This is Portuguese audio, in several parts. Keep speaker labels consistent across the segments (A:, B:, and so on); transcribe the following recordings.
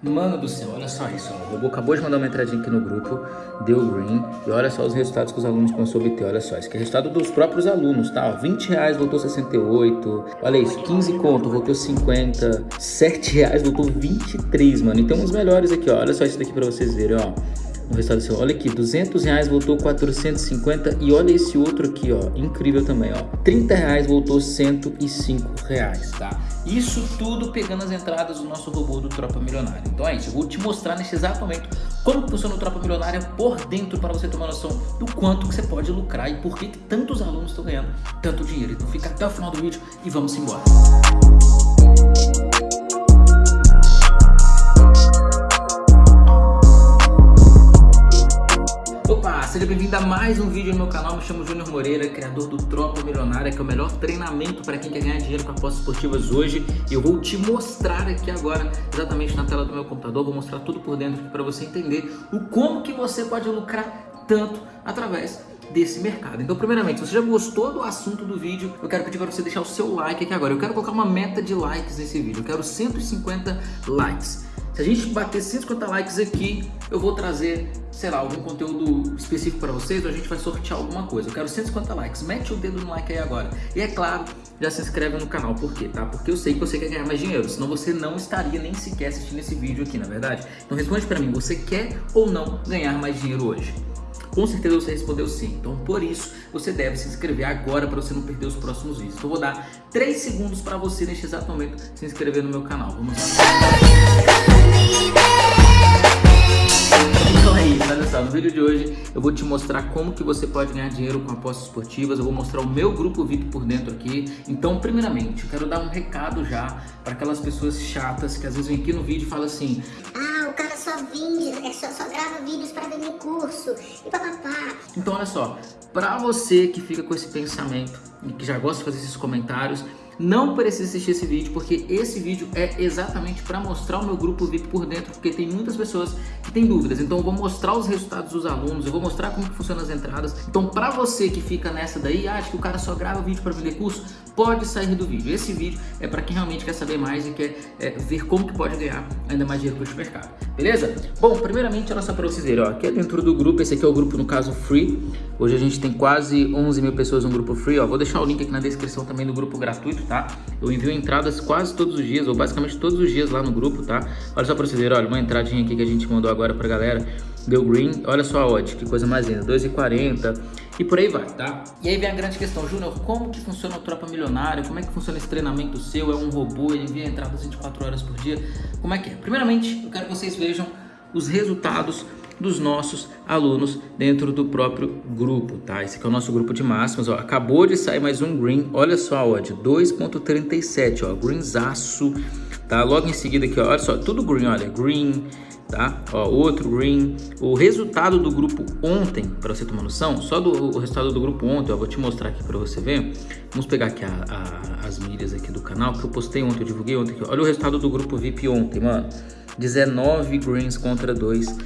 A: Mano do céu, olha só isso. O robô acabou de mandar uma entradinha aqui no grupo, deu green. E olha só os resultados que os alunos a obter. Olha só, isso aqui é resultado dos próprios alunos, tá? Ó, 20 reais voltou 68. Olha isso, 15 conto voltou 50. 7 reais voltou 23, mano. E tem uns melhores aqui, ó. Olha só isso daqui pra vocês verem, ó no resultado seu. Olha aqui, 200 reais voltou 450 e olha esse outro aqui, ó, incrível também, ó. 30 reais voltou 105 reais, tá? Isso tudo pegando as entradas do nosso robô do Tropa Milionária. Então é isso, eu vou te mostrar nesse exato momento como funciona o Tropa Milionária por dentro para você tomar noção do quanto que você pode lucrar e por que, que tantos alunos estão ganhando tanto dinheiro. Então fica até o final do vídeo e vamos embora. seja bem-vindo a mais um vídeo no meu canal, me chamo Júnior Moreira, criador do Tropa Milionária, que é o melhor treinamento para quem quer ganhar dinheiro com apostas esportivas hoje. E eu vou te mostrar aqui agora, exatamente na tela do meu computador, vou mostrar tudo por dentro para você entender o como que você pode lucrar tanto através desse mercado. Então, primeiramente, se você já gostou do assunto do vídeo, eu quero pedir para você deixar o seu like aqui agora. Eu quero colocar uma meta de likes nesse vídeo, eu quero 150 likes. Se a gente bater 150 likes aqui, eu vou trazer, sei lá, algum conteúdo específico para vocês ou a gente vai sortear alguma coisa. Eu quero 150 likes. Mete o dedo no like aí agora. E é claro, já se inscreve no canal. Por quê? Tá? Porque eu sei que você quer ganhar mais dinheiro. Senão você não estaria nem sequer assistindo esse vídeo aqui, na é verdade? Então responde para mim, você quer ou não ganhar mais dinheiro hoje? Com certeza você respondeu sim. Então, por isso, você deve se inscrever agora para você não perder os próximos vídeos. Então, eu vou dar 3 segundos para você, neste exato momento, se inscrever no meu canal. Vamos lá. Então é isso, olha só, no vídeo de hoje eu vou te mostrar como que você pode ganhar dinheiro com apostas esportivas, eu vou mostrar o meu grupo VIP por dentro aqui. Então, primeiramente, eu quero dar um recado já para aquelas pessoas chatas que às vezes vêm aqui no vídeo e falam assim
B: Ah, o cara só vende, é só, só grava vídeos para vender curso e papapá.
A: Então, olha só, para você que fica com esse pensamento e que já gosta de fazer esses comentários, não precisa assistir esse vídeo, porque esse vídeo é exatamente para mostrar o meu grupo VIP por dentro, porque tem muitas pessoas que têm dúvidas. Então eu vou mostrar os resultados dos alunos, eu vou mostrar como que funcionam as entradas. Então para você que fica nessa daí, acha que o cara só grava vídeo para vender curso, pode sair do vídeo. Esse vídeo é para quem realmente quer saber mais e quer é, ver como que pode ganhar ainda mais dinheiro com esse mercado. Beleza? Bom, primeiramente, olha só para vocês verem, ó, aqui é dentro do grupo, esse aqui é o grupo no caso Free. Hoje a gente tem quase 11 mil pessoas no grupo Free, ó. Vou deixar o link aqui na descrição também do grupo gratuito, tá? Eu envio entradas quase todos os dias, ou basicamente todos os dias lá no grupo, tá? Olha só pra vocês verem, olha, uma entradinha aqui que a gente mandou agora pra galera. Deu green, olha só a odd, que coisa mais linda, 2,40 e por aí vai, tá? E aí vem a grande questão, Júnior, como que funciona o Tropa Milionário? Como é que funciona esse treinamento seu? É um robô, ele envia entradas 24 horas por dia? Como é que é? Primeiramente, eu quero que vocês vejam os resultados dos nossos alunos dentro do próprio grupo, tá? Esse aqui é o nosso grupo de máximas, ó. Acabou de sair mais um green, olha só, ó, de 2.37, ó, greenzaço, tá? Logo em seguida aqui, ó, olha só, tudo green, olha, green, tá? Ó, outro green. O resultado do grupo ontem, para você tomar noção, só do o resultado do grupo ontem, ó, vou te mostrar aqui para você ver. Vamos pegar aqui a, a, as milhas aqui do canal, que eu postei ontem, eu divulguei ontem aqui. Olha o resultado do grupo VIP ontem, mano. 19 greens contra 2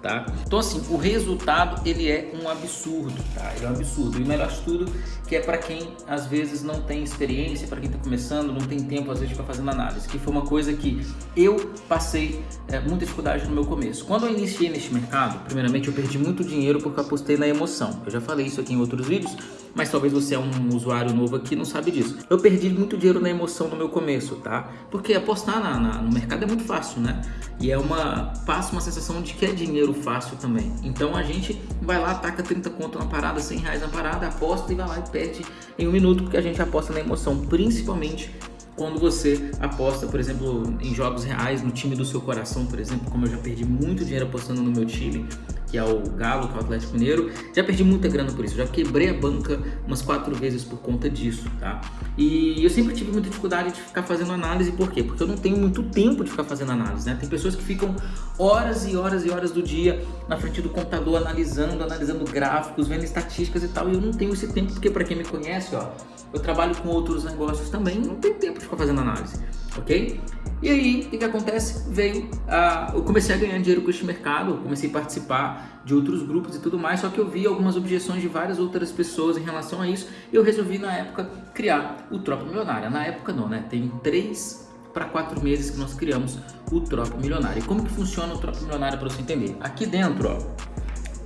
A: tá? Então assim, o resultado ele é um absurdo, tá? Ele é um absurdo. E o melhor de tudo que é para quem às vezes não tem experiência, para quem está começando, não tem tempo às vezes de ficar fazendo análise, que foi uma coisa que eu passei é, muita dificuldade no meu começo. Quando eu iniciei neste mercado, primeiramente eu perdi muito dinheiro porque apostei na emoção. Eu já falei isso aqui em outros vídeos, mas talvez você é um usuário novo aqui e não sabe disso. Eu perdi muito dinheiro na emoção no meu começo, tá? Porque apostar na, na, no mercado é muito fácil, né? E é uma passa uma sensação de que é dinheiro fácil também. Então a gente vai lá, taca 30 conto na parada, 100 reais na parada, aposta e vai lá e perde em um minuto, porque a gente aposta na emoção, principalmente quando você aposta, por exemplo, em jogos reais, no time do seu coração, por exemplo, como eu já perdi muito dinheiro apostando no meu time, que é o Galo, que é o Atlético Mineiro. Já perdi muita grana por isso, já quebrei a banca umas quatro vezes por conta disso, tá? E eu sempre tive muita dificuldade de ficar fazendo análise, por quê? Porque eu não tenho muito tempo de ficar fazendo análise, né? Tem pessoas que ficam horas e horas e horas do dia na frente do computador analisando, analisando gráficos, vendo estatísticas e tal, e eu não tenho esse tempo, porque para quem me conhece, ó, eu trabalho com outros negócios também, não tenho tempo de ficar fazendo análise, ok? E aí, o que, acontece? Veio, uh, eu comecei a ganhar dinheiro com este mercado, comecei a participar de outros grupos e tudo mais, só que eu vi algumas objeções de várias outras pessoas em relação a isso, e eu resolvi na época criar o Tropa Milionária. Na época não, né? Tem três para quatro meses que nós criamos o Tropa Milionário. E como que funciona o Tropa Milionário para você entender? Aqui dentro, ó,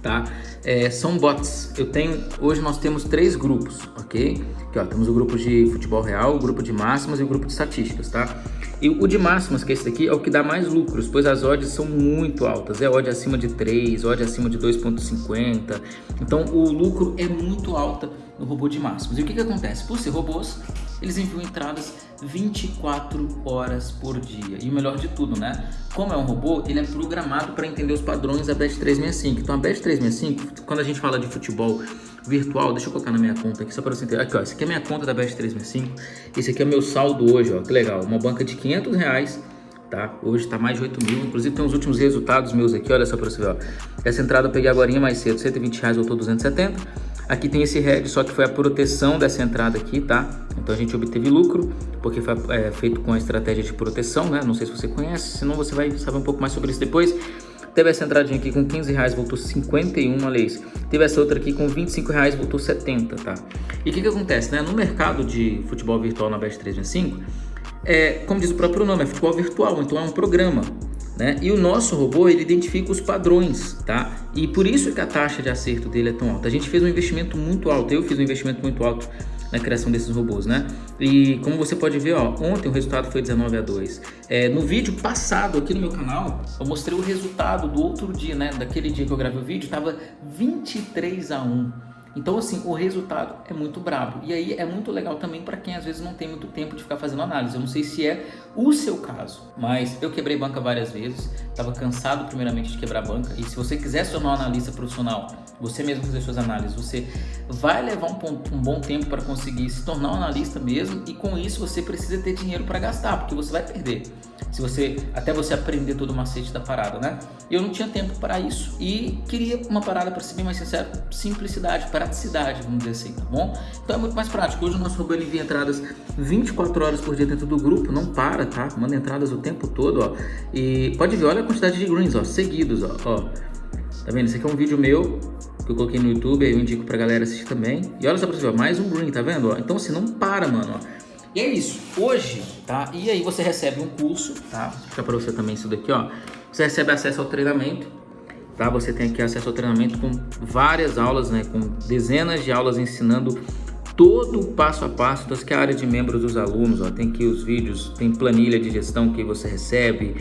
A: tá? É, são bots. Eu tenho, hoje nós temos três grupos, ok? Aqui, ó, temos o grupo de futebol real, o grupo de máximas e o grupo de estatísticas, tá? E o de máximas, que é esse daqui, é o que dá mais lucros, pois as odds são muito altas. É odd acima de 3, odd acima de 2.50. Então o lucro é muito alto no robô de máximas. E o que, que acontece? Por ser robôs, eles enviam entradas 24 horas por dia. E o melhor de tudo, né? Como é um robô, ele é programado para entender os padrões da Bet365. Então a Bet365, quando a gente fala de futebol virtual, deixa eu colocar na minha conta aqui só para você entender. Aqui, ó, essa aqui é a minha conta da Bet365. Esse aqui é o meu saldo hoje, ó, que legal. Uma banca de 500 reais, tá? Hoje está mais de 8 mil. Inclusive tem os últimos resultados meus aqui, olha só para você ver, ó. Essa entrada eu peguei agora mais cedo, 120 reais, voltou 270. Aqui tem esse head, só que foi a proteção dessa entrada aqui, tá? Então a gente obteve lucro, porque foi é, feito com a estratégia de proteção, né? Não sei se você conhece, senão você vai saber um pouco mais sobre isso depois. Teve essa entradinha aqui com 15 reais, voltou 51, olha isso. Teve essa outra aqui com 25 reais, voltou 70, tá? E o que que acontece, né? No mercado de futebol virtual na Bet365, é, como diz o próprio nome, é futebol virtual, então é um programa. Né? E o nosso robô, ele identifica os padrões, tá? E por isso que a taxa de acerto dele é tão alta. A gente fez um investimento muito alto, eu fiz um investimento muito alto na criação desses robôs, né? E como você pode ver, ó, ontem o resultado foi 19 a 2. É, no vídeo passado aqui no meu canal, eu mostrei o resultado do outro dia, né? Daquele dia que eu gravei o vídeo, tava 23 a 1. Então, assim, o resultado é muito brabo. E aí é muito legal também para quem às vezes não tem muito tempo de ficar fazendo análise. Eu não sei se é o seu caso, mas eu quebrei banca várias vezes, estava cansado primeiramente de quebrar banca. E se você quiser se tornar um analista profissional, você mesmo fazer suas análises, você vai levar um, um bom tempo para conseguir se tornar um analista mesmo. E com isso você precisa ter dinheiro para gastar, porque você vai perder. Se você até você aprender todo o macete da parada, né? Eu não tinha tempo para isso e queria uma parada para ser bem mais sincero, simplicidade, praticidade, vamos dizer assim, tá bom? Então é muito mais prático. Hoje o nosso robô envia entradas 24 horas por dia dentro do grupo, não para, tá? Manda entradas o tempo todo, ó. E pode ver, olha a quantidade de greens, ó, seguidos, ó, ó. Tá vendo? Esse aqui é um vídeo meu que eu coloquei no YouTube, aí eu indico pra galera assistir também. E olha só pra você, ó, mais um green, tá vendo? Ó? Então assim, não para, mano, ó. E é isso, hoje, tá? E aí você recebe um curso, tá? Vou explicar pra você também isso daqui, ó. Você recebe acesso ao treinamento, tá? Você tem aqui acesso ao treinamento com várias aulas, né? Com dezenas de aulas ensinando todo o passo a passo. Então, que é a área de membros dos alunos, ó. Tem aqui os vídeos, tem planilha de gestão que você recebe,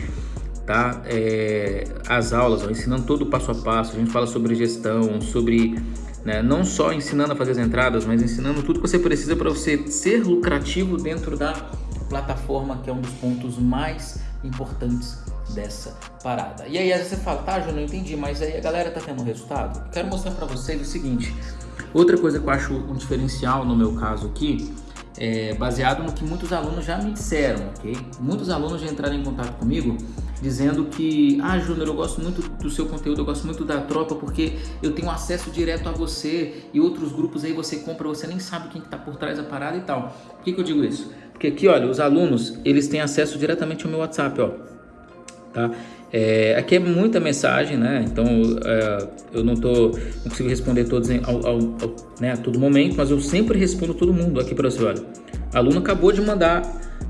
A: tá? É, as aulas, ó, ensinando todo o passo a passo. A gente fala sobre gestão, sobre né? Não só ensinando a fazer as entradas, mas ensinando tudo que você precisa para você ser lucrativo dentro da plataforma, que é um dos pontos mais importantes dessa parada. E aí às vezes você fala, tá, eu entendi, mas aí a galera tá tendo resultado? Quero mostrar para vocês o seguinte, outra coisa que eu acho um diferencial no meu caso aqui, é baseado no que muitos alunos já me disseram, ok? Muitos alunos já entraram em contato comigo dizendo que, ah, Júnior, eu gosto muito do seu conteúdo, eu gosto muito da tropa porque eu tenho acesso direto a você e outros grupos aí você compra, você nem sabe quem está por trás da parada e tal. Por que, que eu digo isso? Porque aqui, olha, os alunos, eles têm acesso diretamente ao meu WhatsApp, ó, tá? É, aqui é muita mensagem, né? Então é, eu não tô, não consigo responder todos em, ao, ao, ao, né, a todo momento, mas eu sempre respondo todo mundo aqui para você. Olha, aluno acabou de mandar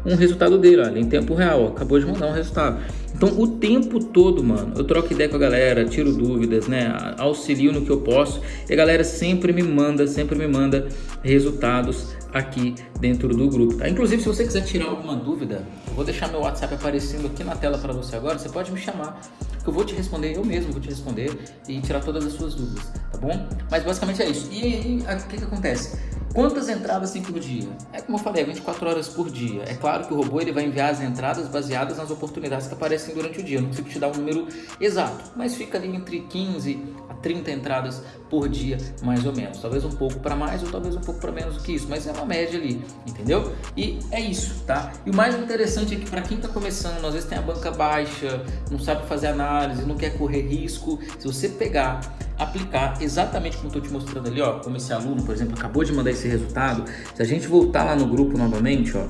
A: um resultado dele, olha, em tempo real, ó, acabou de mandar um resultado. Então, o tempo todo, mano, eu troco ideia com a galera, tiro dúvidas, né? Auxilio no que eu posso. E a galera sempre me manda, sempre me manda resultados aqui dentro do grupo, tá? Inclusive, se você quiser tirar alguma dúvida, eu vou deixar meu WhatsApp aparecendo aqui na tela para você agora. Você pode me chamar, que eu vou te responder, eu mesmo vou te responder e tirar todas as suas dúvidas, tá bom? Mas basicamente é isso. E aí, o que que acontece? Quantas entradas tem por dia? É como eu falei, é 24 horas por dia. É claro que o robô ele vai enviar as entradas baseadas nas oportunidades que aparecem durante o dia. Eu não consigo te dar um número exato, mas fica ali entre 15 a 30 entradas por dia, mais ou menos. Talvez um pouco para mais ou talvez um pouco para menos do que isso, mas é uma média ali, entendeu? E é isso, tá? E o mais interessante é que para quem está começando, às vezes tem a banca baixa, não sabe fazer análise, não quer correr risco, se você pegar aplicar exatamente como estou te mostrando ali, ó, como esse aluno, por exemplo, acabou de mandar esse resultado, se a gente voltar lá no grupo novamente, ó,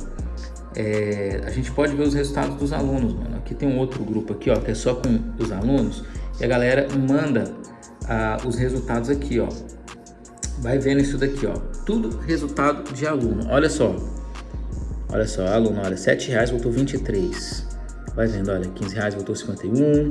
A: é, a gente pode ver os resultados dos alunos, mano. Aqui tem um outro grupo aqui, ó, que é só com os alunos, e a galera manda ah, os resultados aqui, ó. Vai vendo isso daqui, ó. Tudo resultado de aluno. Olha só. Olha só, aluno, olha, 7 reais voltou 23. Vai vendo, olha, 15 reais voltou 51.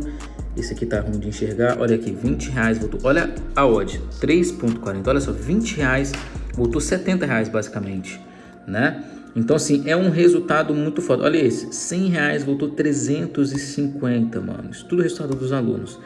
A: Esse aqui tá ruim de enxergar. Olha aqui, 20 reais voltou. Olha a odd, 3.40. Olha só, 20 reais voltou 70 reais basicamente, né? Então, assim, é um resultado muito foda. Olha esse, 100 reais voltou 350, mano. Isso tudo é resultado dos alunos,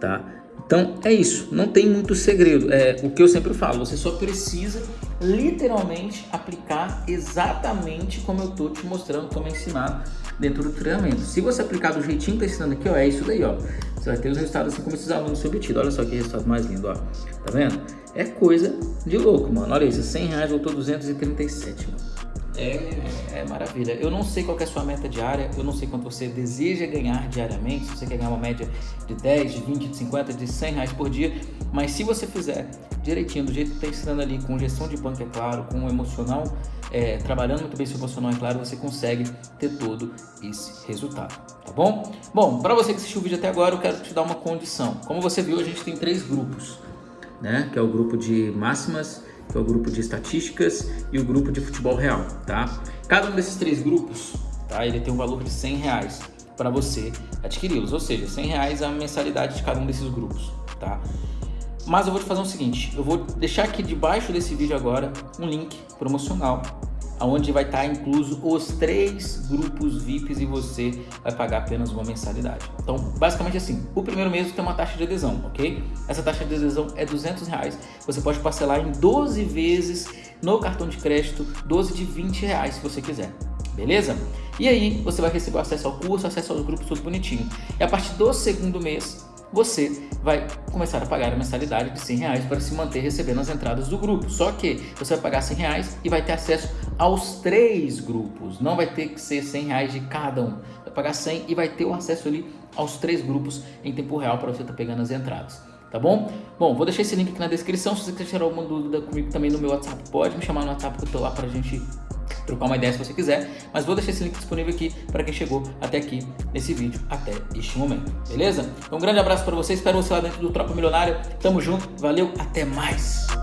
A: tá? Então, é isso. Não tem muito segredo. É o que eu sempre falo. Você só precisa, literalmente, aplicar exatamente como eu tô te mostrando, como é ensinado dentro do treinamento. Se você aplicar do jeitinho que tá ensinando aqui, ó, é isso daí, ó. Você vai ter os resultados assim como esses alunos têm obtido. Olha só que resultado mais lindo, ó. Tá vendo? É coisa de louco, mano. Olha isso, 100 reais voltou 237, mano. É, é, maravilha. Eu não sei qual é a sua meta diária, eu não sei quanto você deseja ganhar diariamente, se você quer ganhar uma média de 10, de 20, de 50, de 100 reais por dia, mas se você fizer direitinho, do jeito que está ensinando ali, com gestão de banco, é claro, com o emocional, é, trabalhando muito bem seu emocional, é claro, você consegue ter todo esse resultado, tá bom? Bom, para você que assistiu o vídeo até agora, eu quero te dar uma condição. Como você viu, a gente tem três grupos, né? Que é o grupo de máximas, que é o grupo de estatísticas e o grupo de futebol real, tá? Cada um desses três grupos, tá? Ele tem um valor de 100 reais para você adquiri-los, ou seja, 100 reais é a mensalidade de cada um desses grupos, tá? Mas eu vou te fazer o seguinte, eu vou deixar aqui debaixo desse vídeo agora um link promocional onde vai estar incluso os três grupos VIPs e você vai pagar apenas uma mensalidade. Então, basicamente assim, o primeiro mês tem uma taxa de adesão, ok? Essa taxa de adesão é 200 reais. Você pode parcelar em 12 vezes no cartão de crédito, 12 de 20 reais se você quiser. Beleza? E aí você vai receber acesso ao curso, acesso aos grupos tudo bonitinho. E a partir do segundo mês, você vai começar a pagar a mensalidade de 100 reais para se manter recebendo as entradas do grupo. Só que você vai pagar 100 reais e vai ter acesso aos três grupos. Não vai ter que ser 100 reais de cada um. Vai pagar 100 e vai ter o acesso ali aos três grupos em tempo real para você estar tá pegando as entradas. Tá bom? Bom, vou deixar esse link aqui na descrição. Se você quiser tirar alguma dúvida comigo também no meu WhatsApp, pode me chamar no WhatsApp que eu tô lá pra gente trocar uma ideia se você quiser, mas vou deixar esse link disponível aqui para quem chegou até aqui nesse vídeo, até este momento, beleza? Então um grande abraço para você, espero você lá dentro do Tropa Milionária, tamo junto, valeu, até mais!